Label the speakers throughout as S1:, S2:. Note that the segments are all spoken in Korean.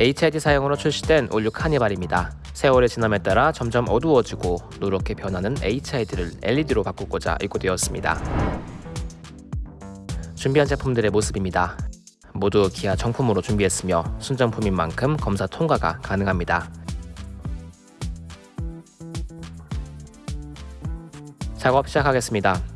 S1: HID 사용으로 출시된 올류 카니발입니다. 세월의 지남에 따라 점점 어두워지고 노랗게 변하는 HID를 LED로 바꾸고자 입고되었습니다. 준비한 제품들의 모습입니다. 모두 기아 정품으로 준비했으며 순정품인 만큼 검사 통과가 가능합니다. 작업 시작하겠습니다.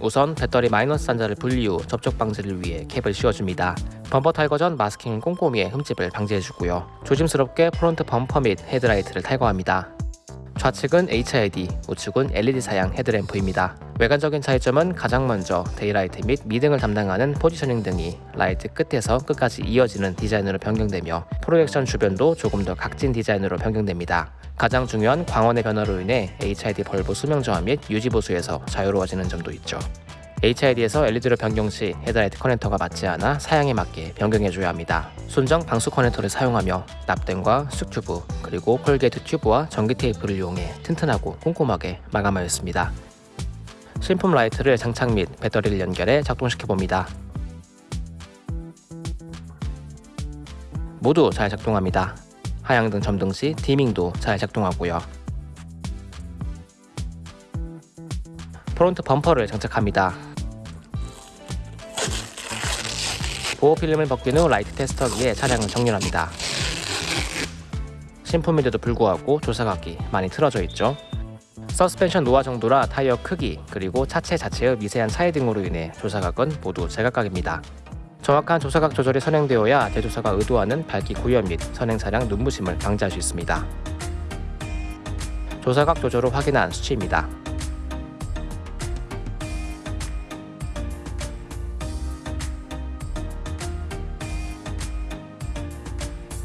S1: 우선 배터리 마이너스 단자를 분리 후 접촉 방지를 위해 캡을 씌워줍니다. 범퍼 탈거 전 masking 꼼꼼히 흠집을 방지해주고요. 조심스럽게 front 범퍼 및 헤드라이트를 탈거합니다. 좌측은 HID, 우측은 LED 사양 헤드램프입니다. 외관적인 차이점은 가장 먼저 daylight 및 미등을 담당하는 positioning 등이 라이트 끝에서 끝까지 이어지는 디자인으로 변경되며 프로젝션 주변도 조금 더 각진 디자인으로 변경됩니다. 가장 중요한 광원의 변화로 인해 HID bulb 수명 저하 및 유지 보수에서 자유로워지는 점도 있죠. HID에서 LED로 변경 시 헤드라이트 커넥터가 맞지 않아 사양에 맞게 변경해줘야 합니다. 순정 방수 커넥터를 사용하며 납땜과 수축튜브 그리고 corrugate 튜브와 전기 테이프를 이용해 튼튼하고 꼼꼼하게 마감하였습니다. 신품 라이트를 장착 및 배터리를 연결해 작동시켜 봅니다. 모두 잘 작동합니다. 하향 등 점등 시 dimming도 잘 작동하고요. front 범퍼를 장착합니다. 보호 필름을 벗긴 후 라이트 테스터기에 차량을 정렬합니다. 신품인데도 불구하고 조사각이 많이 틀어져 있죠. 서스펜션 노화 정도나 타이어 크기 그리고 차체 자체의 미세한 차이 등으로 인해 조사각은 모두 제각각입니다. 정확한 조사각 조절이 선행되어야 제조사가 의도하는 밝기 구현 및 선행 차량 눈부심을 방지할 수 있습니다. 조사각 조절을 확인한 수치입니다.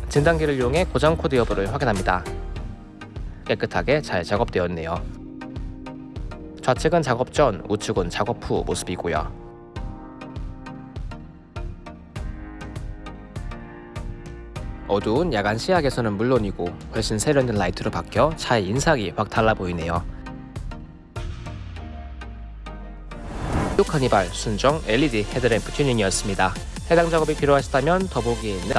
S1: 진단기를 이용해 고장 코드 여부를 확인합니다. 깨끗하게 잘 작업되었네요. 좌측은 작업 전, 우측은 작업 후 모습이고요. 어두운 야간 시야에서는 물론이고 훨씬 세련된 라이트로 바뀌어 차의 인상이 확 달라 보이네요. 카니발 순정 LED 헤드램프 튜닝이었습니다. 해당 작업이 필요하시다면 더보기에 있는